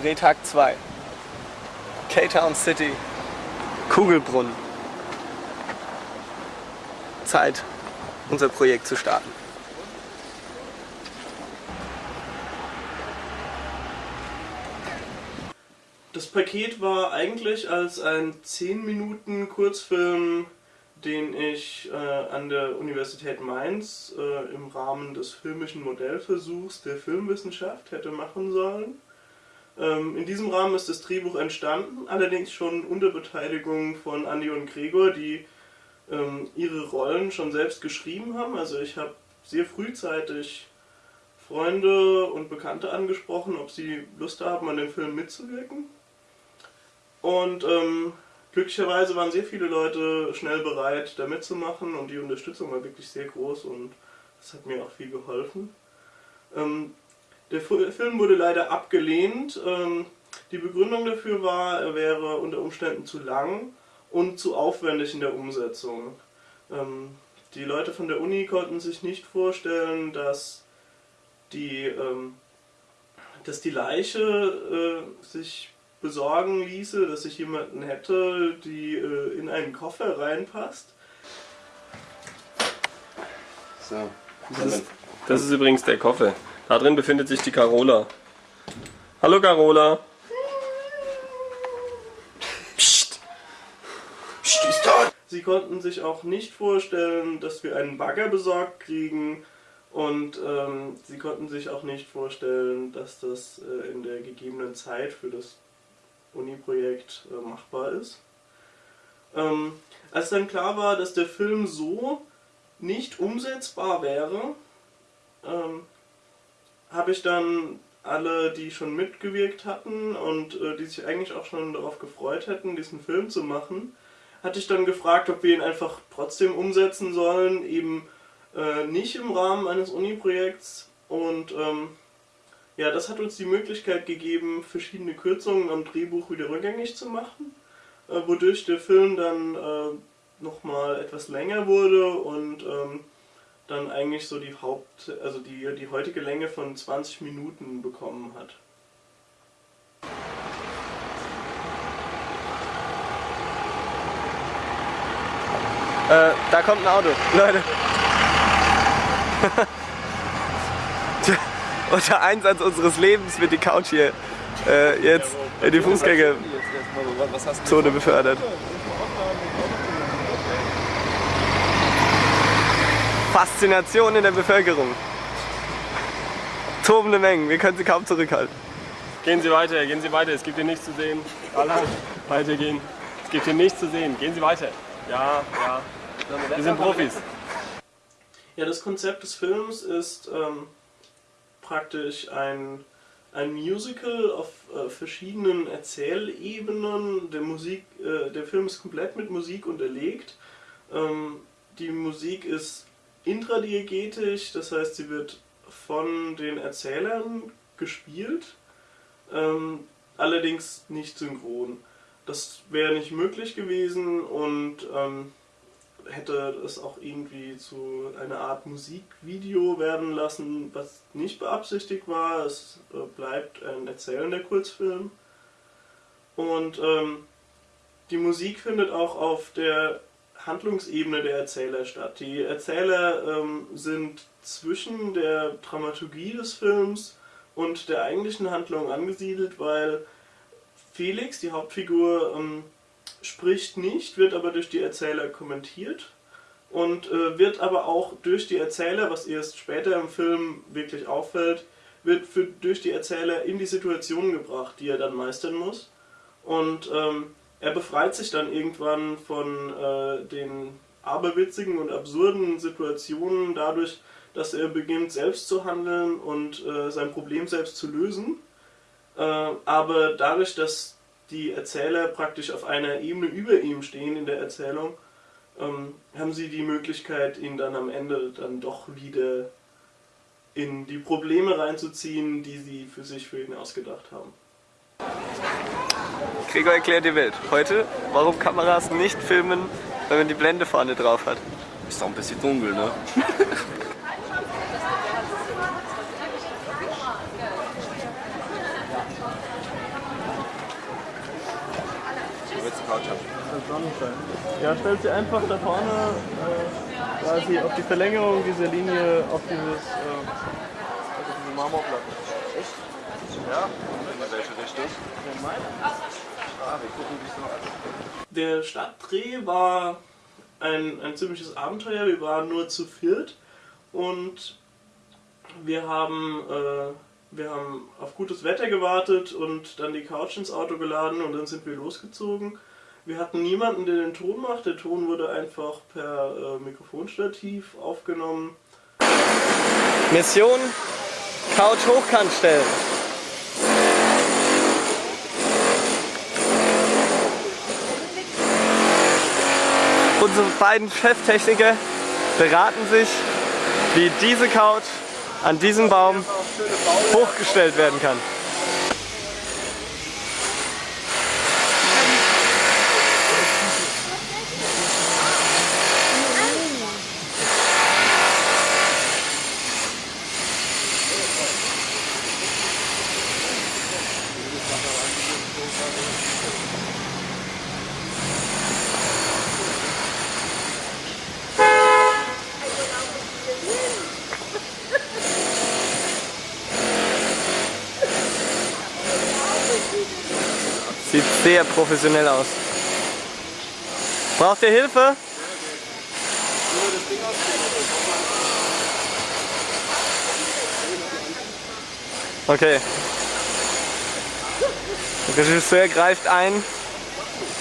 Drehtag 2. K-Town City. Kugelbrunnen. Zeit, unser Projekt zu starten. Das Paket war eigentlich als ein 10 Minuten Kurzfilm, den ich äh, an der Universität Mainz äh, im Rahmen des filmischen Modellversuchs der Filmwissenschaft hätte machen sollen. Ähm, in diesem Rahmen ist das Drehbuch entstanden, allerdings schon unter Beteiligung von Andi und Gregor, die ähm, ihre Rollen schon selbst geschrieben haben. Also ich habe sehr frühzeitig Freunde und Bekannte angesprochen, ob sie Lust haben, an dem Film mitzuwirken. Und ähm, glücklicherweise waren sehr viele Leute schnell bereit, da mitzumachen und die Unterstützung war wirklich sehr groß und das hat mir auch viel geholfen. Ähm, der Film wurde leider abgelehnt. Ähm, die Begründung dafür war, er wäre unter Umständen zu lang und zu aufwendig in der Umsetzung. Ähm, die Leute von der Uni konnten sich nicht vorstellen, dass die, ähm, dass die Leiche äh, sich besorgen ließe, dass ich jemanden hätte, die äh, in einen Koffer reinpasst. So. Das ist, das ist übrigens der Koffer. Da drin befindet sich die Carola. Hallo Carola. Psst. Psst, ist tot. Sie konnten sich auch nicht vorstellen, dass wir einen Bagger besorgt kriegen und ähm, sie konnten sich auch nicht vorstellen, dass das äh, in der gegebenen Zeit für das Uni-Projekt äh, machbar ist. Ähm, als dann klar war, dass der Film so nicht umsetzbar wäre, ähm, habe ich dann alle, die schon mitgewirkt hatten und äh, die sich eigentlich auch schon darauf gefreut hätten, diesen Film zu machen, hatte ich dann gefragt, ob wir ihn einfach trotzdem umsetzen sollen, eben äh, nicht im Rahmen eines Uni-Projekts. Und ähm, ja, das hat uns die Möglichkeit gegeben, verschiedene Kürzungen am Drehbuch wieder rückgängig zu machen, äh, wodurch der Film dann äh, nochmal etwas länger wurde und ähm, dann eigentlich so die Haupt, also die, die heutige Länge von 20 Minuten bekommen hat. Äh, da kommt ein Auto. Leute. unter Einsatz unseres Lebens wird die Couch hier äh, jetzt in die Fußgängerzone befördert. Faszination in der Bevölkerung. Tobende Mengen, wir können sie kaum zurückhalten. Gehen Sie weiter, gehen Sie weiter, es gibt hier nichts zu sehen. Alle weitergehen. Es gibt hier nichts zu sehen, gehen Sie weiter. Ja, ja. Wir sind Profis. Ja, das Konzept des Films ist ähm, praktisch ein, ein Musical auf äh, verschiedenen Erzählebenen. Der, Musik, äh, der Film ist komplett mit Musik unterlegt. Ähm, die Musik ist intradiegetisch, das heißt, sie wird von den Erzählern gespielt, ähm, allerdings nicht synchron. Das wäre nicht möglich gewesen und ähm, hätte es auch irgendwie zu einer Art Musikvideo werden lassen, was nicht beabsichtigt war. Es äh, bleibt ein erzählender Kurzfilm. Und ähm, die Musik findet auch auf der Handlungsebene der Erzähler statt. Die Erzähler ähm, sind zwischen der Dramaturgie des Films und der eigentlichen Handlung angesiedelt, weil Felix, die Hauptfigur, ähm, spricht nicht, wird aber durch die Erzähler kommentiert und äh, wird aber auch durch die Erzähler, was erst später im Film wirklich auffällt, wird für, durch die Erzähler in die Situation gebracht, die er dann meistern muss. Und ähm, er befreit sich dann irgendwann von äh, den aberwitzigen und absurden Situationen dadurch, dass er beginnt selbst zu handeln und äh, sein Problem selbst zu lösen. Äh, aber dadurch, dass die Erzähler praktisch auf einer Ebene über ihm stehen in der Erzählung, ähm, haben sie die Möglichkeit, ihn dann am Ende dann doch wieder in die Probleme reinzuziehen, die sie für sich für ihn ausgedacht haben. Gregor erklärt die Welt. Heute, warum Kameras nicht filmen, wenn man die Blende vorne drauf hat. Ist doch ein bisschen dunkel, ne? Ja, stellt sie einfach da vorne äh, quasi auf die Verlängerung dieser Linie auf dieses äh, also diese Marmorplatte. Echt? Ja, In welche Richtung? in meine. Ah, wir gucken, wie es alles Der Stadtdreh war ein, ein ziemliches Abenteuer. Wir waren nur zu viert und wir haben, äh, wir haben auf gutes Wetter gewartet und dann die Couch ins Auto geladen und dann sind wir losgezogen. Wir hatten niemanden, der den Ton macht. Der Ton wurde einfach per äh, Mikrofonstativ aufgenommen. Mission Couch hochkant stellen. Unsere beiden Cheftechniker beraten sich, wie diese Couch an diesem Baum hochgestellt werden kann. Sieht sehr professionell aus. Braucht ihr Hilfe? Okay. Der Regisseur greift ein,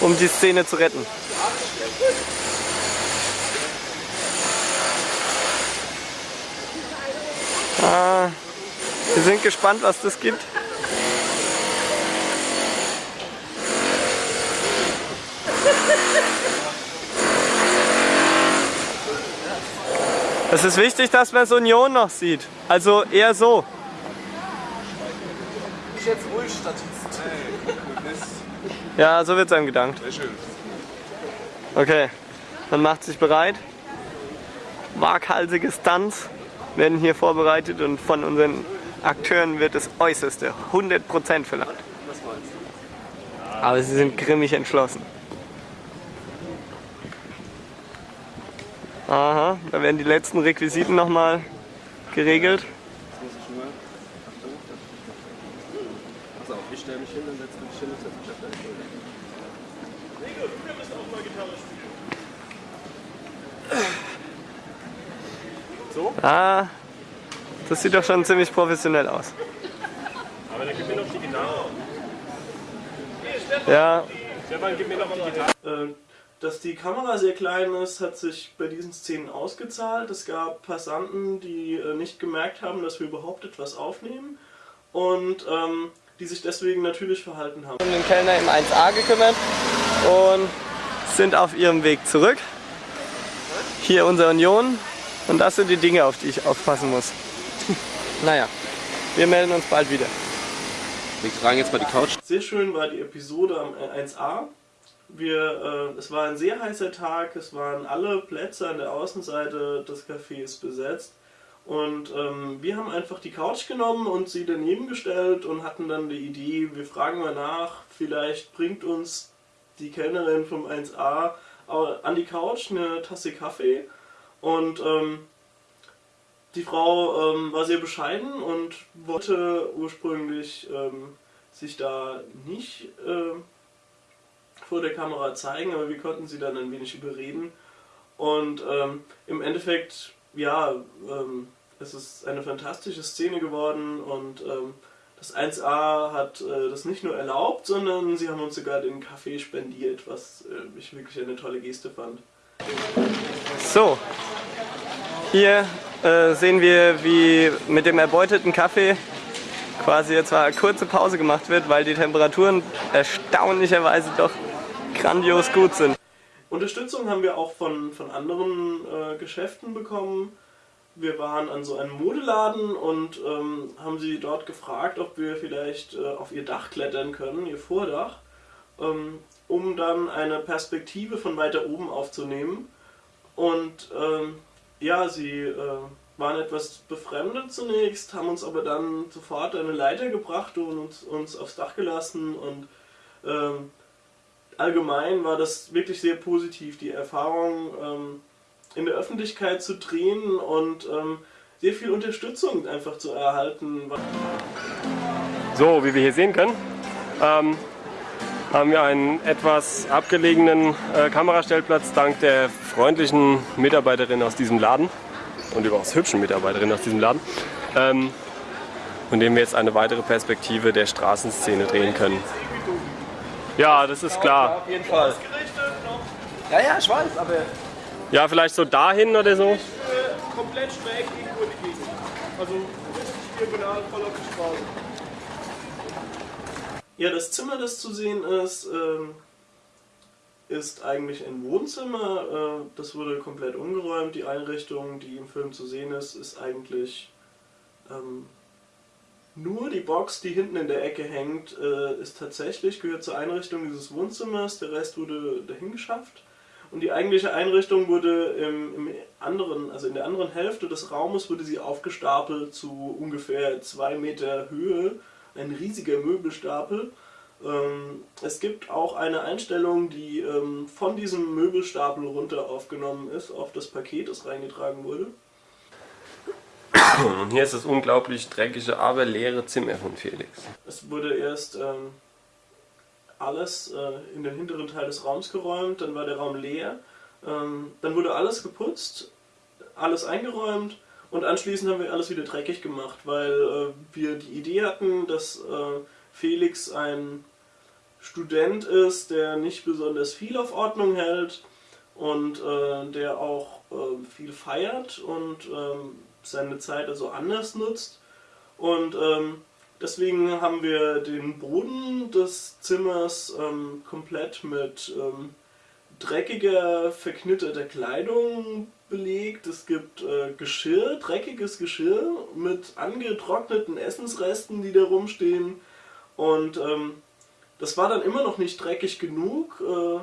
um die Szene zu retten. Ah, wir sind gespannt, was das gibt. Es ist wichtig, dass man so Union noch sieht. Also eher so. Ich jetzt ruhig, Statist. Ja, so wird es einem gedankt. Sehr schön. Okay, man macht sich bereit. Waghalsige Stunts werden hier vorbereitet und von unseren Akteuren wird das Äußerste, 100% verlangt. Was meinst du? Aber sie sind grimmig entschlossen. Aha, da werden die letzten Requisiten nochmal geregelt. Jetzt muss ich nur. Achtung. Pass auf, ich stelle mich hin, dann setzt du dich hin und setzt mich auf deine Schulter. Ah, das sieht doch schon ziemlich professionell aus. Aber dann gib mir noch die Gitarre. Ja, Stefan, gib mir noch die Gitarre. Äh, Dass die Kamera sehr klein ist, hat sich bei diesen Szenen ausgezahlt. Es gab Passanten, die äh, nicht gemerkt haben, dass wir überhaupt etwas aufnehmen und ähm, die sich deswegen natürlich verhalten haben. um den Kellner im 1A gekümmert und sind auf ihrem Weg zurück. Hier unser Union und das sind die Dinge, auf die ich aufpassen muss. naja, wir melden uns bald wieder. Wir tragen jetzt mal die Couch. Sehr schön war die Episode am 1A. Wir, äh, es war ein sehr heißer Tag, es waren alle Plätze an der Außenseite des Cafés besetzt. Und ähm, wir haben einfach die Couch genommen und sie daneben gestellt und hatten dann die Idee, wir fragen mal nach, vielleicht bringt uns die Kellnerin vom 1A an die Couch eine Tasse Kaffee. Und ähm, die Frau ähm, war sehr bescheiden und wollte ursprünglich ähm, sich da nicht äh, vor der Kamera zeigen, aber wir konnten sie dann ein wenig überreden. Und ähm, im Endeffekt, ja, ähm, es ist eine fantastische Szene geworden und ähm, das 1A hat äh, das nicht nur erlaubt, sondern sie haben uns sogar den Kaffee spendiert, was äh, ich wirklich eine tolle Geste fand. So, hier äh, sehen wir, wie mit dem erbeuteten Kaffee quasi jetzt mal eine kurze Pause gemacht wird, weil die Temperaturen erstaunlicherweise doch grandios gut sind. Unterstützung haben wir auch von, von anderen äh, Geschäften bekommen. Wir waren an so einem Modeladen und ähm, haben sie dort gefragt, ob wir vielleicht äh, auf ihr Dach klettern können, ihr Vordach, ähm, um dann eine Perspektive von weiter oben aufzunehmen. Und ähm, ja, sie äh, waren etwas befremdet zunächst, haben uns aber dann sofort eine Leiter gebracht und uns, uns aufs Dach gelassen und ähm, allgemein war das wirklich sehr positiv, die Erfahrung ähm, in der Öffentlichkeit zu drehen und ähm, sehr viel Unterstützung einfach zu erhalten. So, wie wir hier sehen können, ähm, haben wir einen etwas abgelegenen äh, Kamerastellplatz dank der freundlichen Mitarbeiterin aus diesem Laden und überaus hübschen Mitarbeiterin aus diesem Laden, ähm, von dem wir jetzt eine weitere Perspektive der Straßenszene drehen können. Ja, das ist klar. Auf jeden Fall. Ja, ja, ich weiß, aber Ja, vielleicht so dahin oder so. komplett schräg irgendwo in die Gegend. Also richtig diagonal voll auf die Straße. Ja, das Zimmer, das zu sehen ist, ähm, ist eigentlich ein Wohnzimmer. Äh, das wurde komplett umgeräumt. Die Einrichtung, die im Film zu sehen ist, ist eigentlich ähm, nur die Box, die hinten in der Ecke hängt, äh, ist tatsächlich, gehört zur Einrichtung dieses Wohnzimmers. Der Rest wurde dahin geschafft. Und die eigentliche Einrichtung wurde im, im anderen, also in der anderen Hälfte des Raumes wurde sie aufgestapelt zu ungefähr zwei Meter Höhe. Ein riesiger Möbelstapel. Ähm, es gibt auch eine Einstellung, die ähm, von diesem Möbelstapel runter aufgenommen ist, auf das Paket, das reingetragen wurde. Und hier ist das unglaublich dreckige, aber leere Zimmer von Felix. Es wurde erst ähm, alles äh, in den hinteren Teil des Raums geräumt, dann war der Raum leer, ähm, dann wurde alles geputzt, alles eingeräumt und anschließend haben wir alles wieder dreckig gemacht, weil äh, wir die Idee hatten, dass äh, Felix ein Student ist, der nicht besonders viel auf Ordnung hält und äh, der auch äh, viel feiert und ähm, seine Zeit also anders nutzt. Und ähm, deswegen haben wir den Boden des Zimmers ähm, komplett mit ähm, dreckiger, verknitterter Kleidung belegt. Es gibt äh, Geschirr, dreckiges Geschirr mit angetrockneten Essensresten, die da rumstehen. Und ähm, das war dann immer noch nicht dreckig genug. Äh,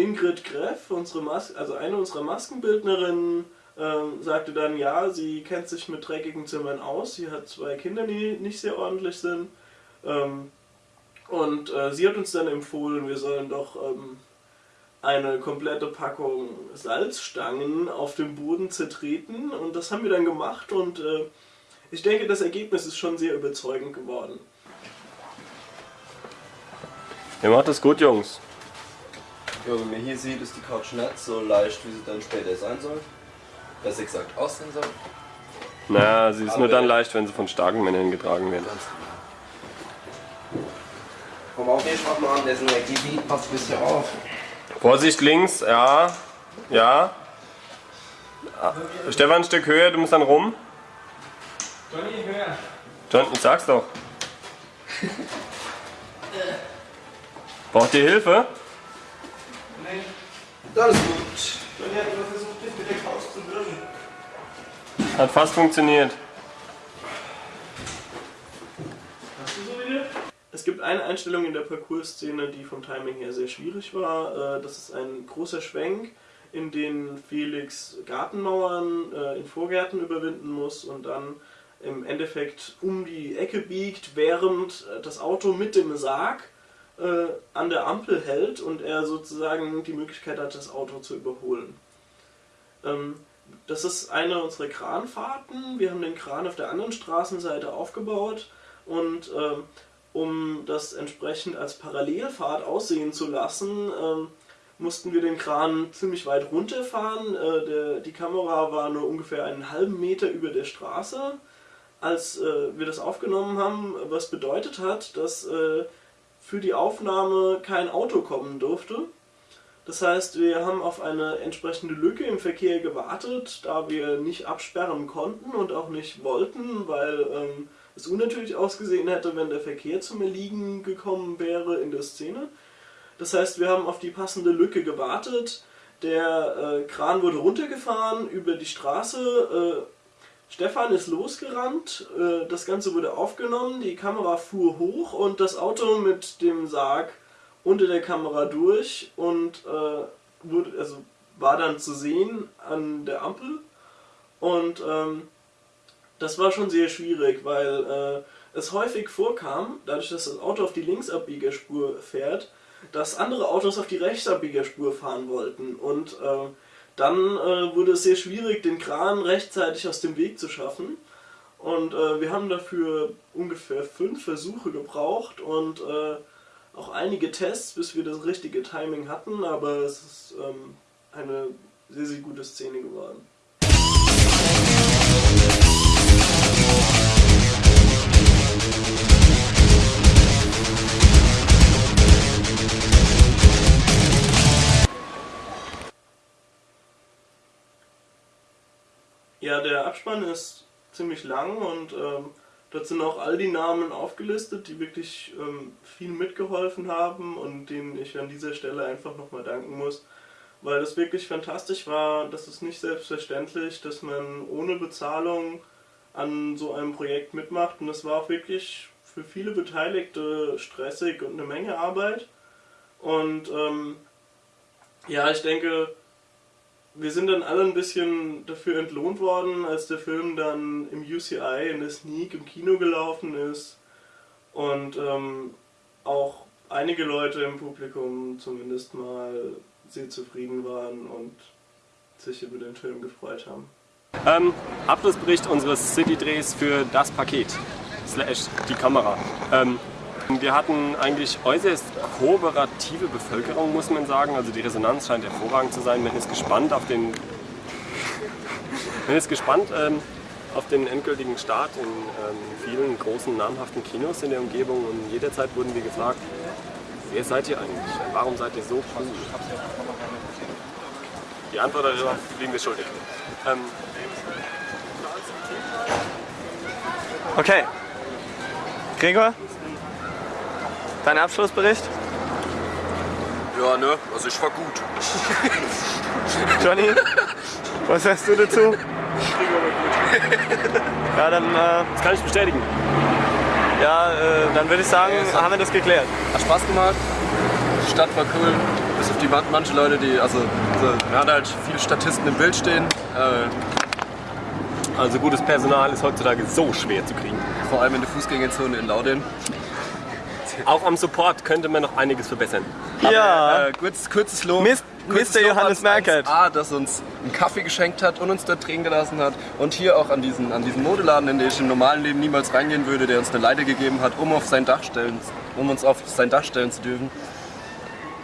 Ingrid Greff, unsere Mas also eine unserer Maskenbildnerinnen, ähm, sagte dann, ja, sie kennt sich mit dreckigen Zimmern aus. Sie hat zwei Kinder, die nicht sehr ordentlich sind. Ähm, und äh, sie hat uns dann empfohlen, wir sollen doch ähm, eine komplette Packung Salzstangen auf dem Boden zertreten. Und das haben wir dann gemacht und äh, ich denke, das Ergebnis ist schon sehr überzeugend geworden. Ihr macht das gut, Jungs. Ja, wie man hier sieht, ist die Couch nicht so leicht, wie sie dann später sein soll. Besser gesagt aussehen soll. Na, sie ist Aber- nur dann leicht, wenn sie von starken Männern getragen wird. Ganz genau. Komm auf, ich mach mal an, der Energiebeat passt ein bisschen auf. Vorsicht links, ja. Ja. Ah, Stefan, ein Stück höher, du musst dann rum. Johnny, höher. John, ich sag's doch. Braucht ihr Hilfe? Nee. Das ist gut. Johnny hat immer versucht, mit der Couch zu wirken. Hat fast funktioniert. Es gibt eine Einstellung in der Parcours-Szene, die vom Timing her sehr schwierig war. Äh, Das ist ein großer Schwenk, in den Felix Gartenmauern äh, in Vorgärten überwinden muss und dann im Endeffekt um die Ecke biegt, während äh, das Auto mit dem Sarg an der Ampel hält und er sozusagen die Möglichkeit hat, das Auto zu überholen. Ähm, das ist eine unserer Kranfahrten. Wir haben den Kran auf der anderen Straßenseite aufgebaut und ähm, um das entsprechend als Parallelfahrt aussehen zu lassen, ähm, mussten wir den Kran ziemlich weit runterfahren. Äh, der, die Kamera war nur ungefähr einen halben Meter über der Straße, als äh, wir das aufgenommen haben, was bedeutet hat, dass äh, für die Aufnahme kein Auto kommen durfte. Das heißt, wir haben auf eine entsprechende Lücke im Verkehr gewartet, da wir nicht absperren konnten und auch nicht wollten, weil ähm, es unnatürlich ausgesehen hätte, wenn der Verkehr zum Erliegen gekommen wäre in der Szene. Das heißt, wir haben auf die passende Lücke gewartet. Der äh, Kran wurde runtergefahren über die Straße. Äh, Stefan ist losgerannt. Äh, das Ganze wurde aufgenommen. Die Kamera fuhr hoch und das Auto mit dem Sarg unter der Kamera durch und äh, wurde, also war dann zu sehen an der Ampel. Und ähm, das war schon sehr schwierig, weil äh, es häufig vorkam, dadurch, dass das Auto auf die Linksabbiegerspur fährt, dass andere Autos auf die Rechtsabbiegerspur fahren wollten. Und äh, dann wurde es sehr schwierig, den Kran rechtzeitig aus dem Weg zu schaffen. Und äh, wir haben dafür ungefähr fünf Versuche gebraucht und äh, auch einige Tests, bis wir das richtige Timing hatten, aber es ist ähm, eine sehr, sehr gute Szene geworden. Ja, der Abspann ist ziemlich lang und ähm, dort sind auch all die Namen aufgelistet, die wirklich ähm, viel mitgeholfen haben und denen ich an dieser Stelle einfach nochmal danken muss, weil das wirklich fantastisch war. Das ist nicht selbstverständlich, dass man ohne Bezahlung an so einem Projekt mitmacht und das war auch wirklich für viele Beteiligte stressig und eine Menge Arbeit. Und ähm, ja, ich denke, wir sind dann alle ein bisschen dafür entlohnt worden, als der Film dann im UCI in der Sneak im Kino gelaufen ist und ähm, auch einige Leute im Publikum zumindest mal sehr zufrieden waren und sich über den Film gefreut haben. Ähm, Abschlussbericht unseres City-Drehs für das Paket, slash die Kamera. Ähm, wir hatten eigentlich äußerst kooperative Bevölkerung, muss man sagen. Also die Resonanz scheint hervorragend zu sein. Man ist gespannt auf den, man ist gespannt ähm, auf den endgültigen Start in ähm, vielen großen namhaften Kinos in der Umgebung. Und jederzeit wurden wir gefragt, wer seid ihr eigentlich? Warum seid ihr so cool? Die Antwort darüber liegen wir schuldig. Ähm, Okay. Gregor? Dein Abschlussbericht? Ja, ne? Also ich war gut. Johnny? Was sagst du dazu? Ja, dann, äh, das kann ich bestätigen. ja, äh, dann würde ich sagen, Ja, haben wir das geklärt. Hat Spaß gemacht. Die Stadt war cool. Bis auf die man- manche Leute, die, also, so, wir hatten halt viele Statisten im Bild stehen. Äh, Also gutes Personal ist heutzutage so schwer zu kriegen. vor allem in der Fußgängerzone in Laudern. Auch am Support könnte man noch einiges verbessern. Ja. Äh, kurz, kurzes Lob. Mist- Mr. Johannes Merkert. A, das uns einen Kaffee geschenkt hat und uns dort drehen gelassen hat. Und hier auch an diesen, an diesen Modeladen, in den ich im normalen Leben niemals reingehen würde, der uns eine Leiter gegeben hat, um, auf sein Dach stellen, um uns auf sein Dach stellen zu dürfen.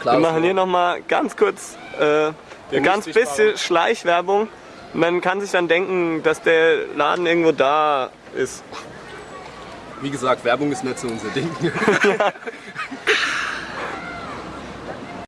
Klar, Wir machen hier nochmal ganz kurz äh, ein ganz bisschen Schleichwerbung. Man kann sich dann denken, dass der Laden irgendwo da ist. Wie gesagt, Werbung ist nicht so unser Ding.